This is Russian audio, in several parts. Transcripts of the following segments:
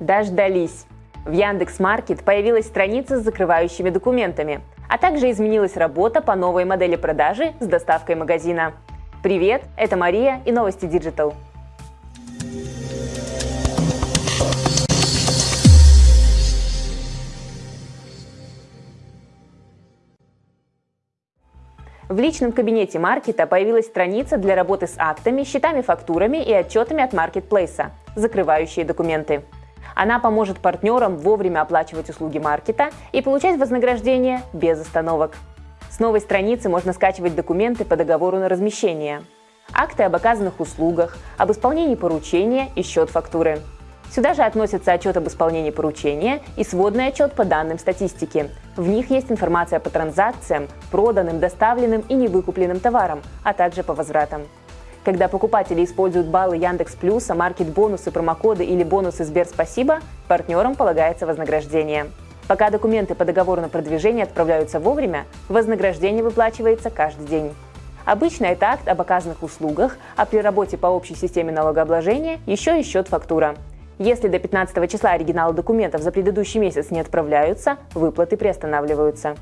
Дождались! В Яндекс.Маркет появилась страница с закрывающими документами, а также изменилась работа по новой модели продажи с доставкой магазина. Привет, это Мария и новости Digital. В личном кабинете маркета появилась страница для работы с актами, счетами, фактурами и отчетами от маркетплейса, закрывающие документы. Она поможет партнерам вовремя оплачивать услуги маркета и получать вознаграждение без остановок. С новой страницы можно скачивать документы по договору на размещение, акты об оказанных услугах, об исполнении поручения и счет фактуры. Сюда же относятся отчет об исполнении поручения и сводный отчет по данным статистики. В них есть информация по транзакциям, проданным, доставленным и невыкупленным товарам, а также по возвратам. Когда покупатели используют баллы Яндекс Плюса, маркет бонусы, промокоды или бонусы Сбер Спасибо, партнерам полагается вознаграждение. Пока документы по договору на продвижение отправляются вовремя, вознаграждение выплачивается каждый день. Обычно это акт об оказанных услугах, а при работе по общей системе налогообложения еще и счет фактура. Если до 15 числа оригиналы документов за предыдущий месяц не отправляются, выплаты приостанавливаются.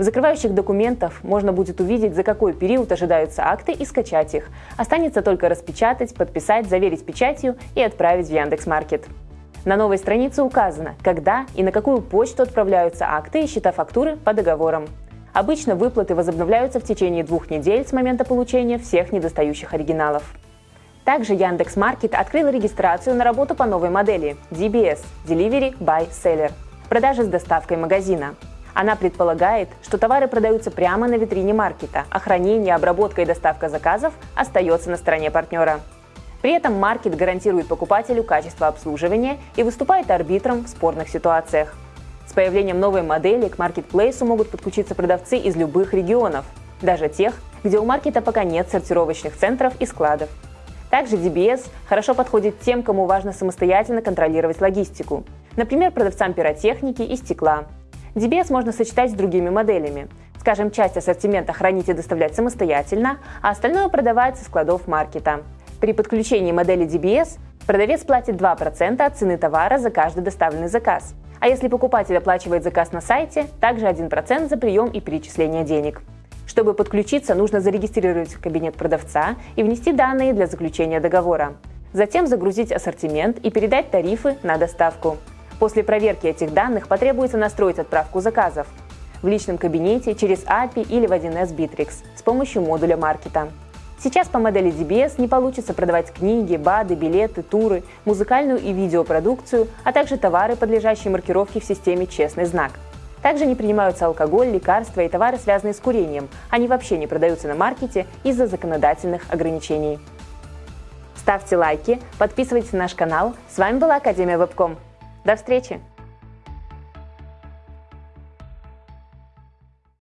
В закрывающих документах можно будет увидеть, за какой период ожидаются акты и скачать их. Останется только распечатать, подписать, заверить печатью и отправить в Яндекс.Маркет. На новой странице указано, когда и на какую почту отправляются акты и счета фактуры по договорам. Обычно выплаты возобновляются в течение двух недель с момента получения всех недостающих оригиналов. Также Яндекс.Маркет открыл регистрацию на работу по новой модели DBS – Delivery by Seller – продажи с доставкой магазина. Она предполагает, что товары продаются прямо на витрине маркета, а хранение, обработка и доставка заказов остается на стороне партнера. При этом маркет гарантирует покупателю качество обслуживания и выступает арбитром в спорных ситуациях. С появлением новой модели к маркетплейсу могут подключиться продавцы из любых регионов, даже тех, где у маркета пока нет сортировочных центров и складов. Также DBS хорошо подходит тем, кому важно самостоятельно контролировать логистику, например, продавцам пиротехники и стекла. DBS можно сочетать с другими моделями. Скажем, часть ассортимента хранить и доставлять самостоятельно, а остальное продавать со складов маркета. При подключении модели DBS продавец платит 2% от цены товара за каждый доставленный заказ. А если покупатель оплачивает заказ на сайте, также 1% за прием и перечисление денег. Чтобы подключиться, нужно зарегистрировать кабинет продавца и внести данные для заключения договора. Затем загрузить ассортимент и передать тарифы на доставку. После проверки этих данных потребуется настроить отправку заказов в личном кабинете через API или в 1С Bittrex с помощью модуля маркета. Сейчас по модели DBS не получится продавать книги, БАДы, билеты, туры, музыкальную и видеопродукцию, а также товары, подлежащие маркировке в системе «Честный знак». Также не принимаются алкоголь, лекарства и товары, связанные с курением. Они вообще не продаются на маркете из-за законодательных ограничений. Ставьте лайки, подписывайтесь на наш канал. С вами была Академия Вебком. До встречи!